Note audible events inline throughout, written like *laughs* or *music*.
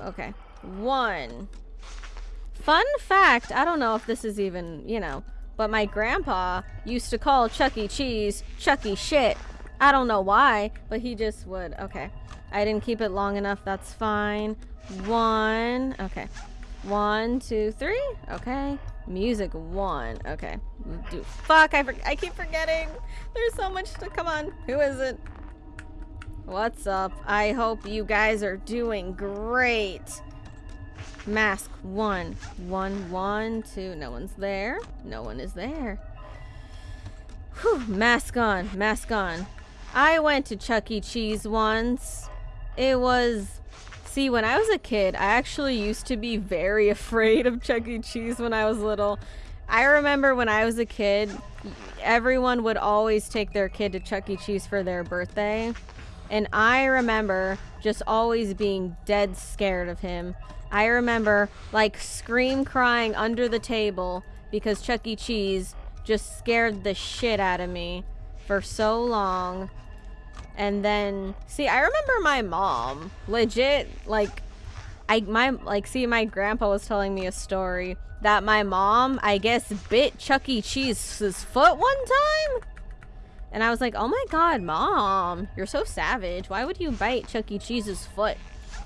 Okay. One. Fun fact, I don't know if this is even, you know, but my grandpa used to call Chuck E. Cheese Chucky shit. I don't know why, but he just would. Okay. I didn't keep it long enough. That's fine. One. Okay. One, two, three. Okay. Music one. Okay. Do fuck. I, I keep forgetting. There's so much to come on. Who is it? What's up? I hope you guys are doing great. Mask one. One, one, two. No one's there. No one is there. Whew. Mask on. Mask on. I went to Chuck E. Cheese once. It was. See, when I was a kid, I actually used to be very *laughs* afraid of Chuck E. Cheese when I was little. I remember when I was a kid, everyone would always take their kid to Chuck E. Cheese for their birthday. And I remember just always being dead scared of him. I remember like scream crying under the table because Chuck E. Cheese just scared the shit out of me for so long. And then, see, I remember my mom legit like I my like see my grandpa was telling me a story that my mom I guess bit Chuck E. Cheese's foot one time. And I was like, oh my god, mom, you're so savage. Why would you bite Chuck E. Cheese's foot?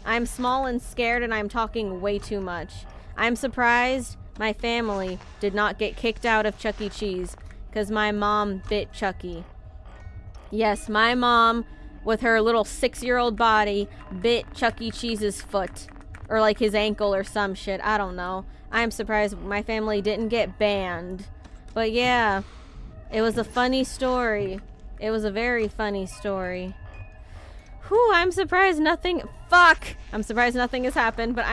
I'm small and scared and I'm talking way too much. I'm surprised my family did not get kicked out of Chuck E. Cheese because my mom bit Chucky. Yes, my mom, with her little six-year-old body, bit Chuck E. Cheese's foot. Or like his ankle or some shit. I don't know. I'm surprised my family didn't get banned. But yeah, it was a funny story. It was a very funny story. Whew, I'm surprised nothing- Fuck! I'm surprised nothing has happened, but I